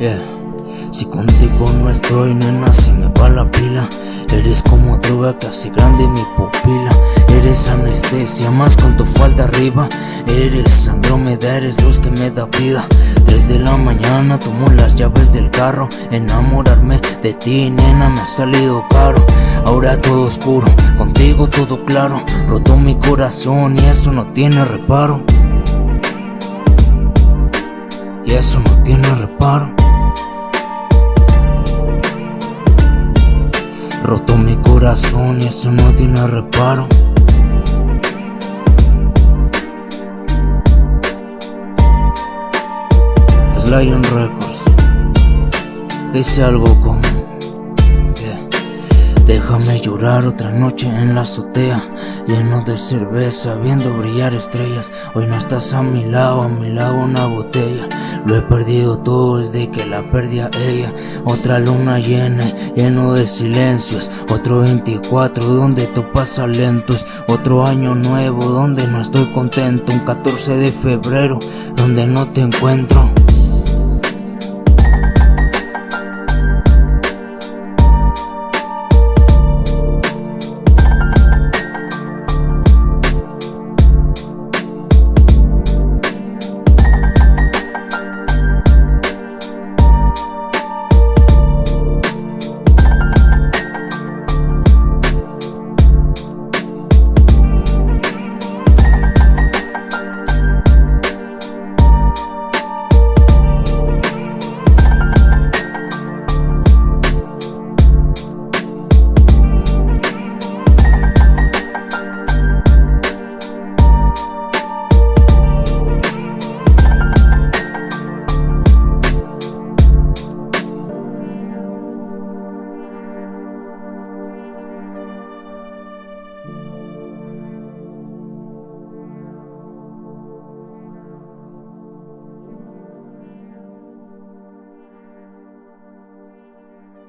Yeah. Si contigo no estoy, nena, se me va la pila. Eres como droga hace grande mi pupila. Eres anestesia, más con tu falda arriba. Eres Andrómeda, eres luz que me da vida. Tres de la mañana tomo las llaves del carro. Enamorarme de ti, nena, me ha salido caro. Ahora todo oscuro, contigo todo claro. Roto mi corazón y eso no tiene reparo. Y eso no tiene reparo. Roto mi corazón y eso no tiene reparo. Es Lion Records. Dice algo como. Déjame llorar otra noche en la azotea Lleno de cerveza, viendo brillar estrellas. Hoy no estás a mi lado, a mi lado una botella. Lo he perdido todo desde que la perdí a ella. Otra luna llena, lleno de silencios. Otro 24 donde todo pasa lentos Otro año nuevo donde no estoy contento. Un 14 de febrero donde no te encuentro